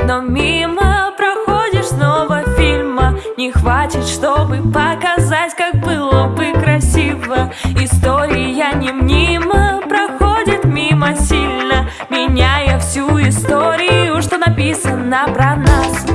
Но мимо проходишь снова фильма. Не хватит, чтобы показать, как было бы красиво. История не мимо проходит мимо сильно Меняя всю историю, что написано про нас.